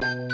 Bye.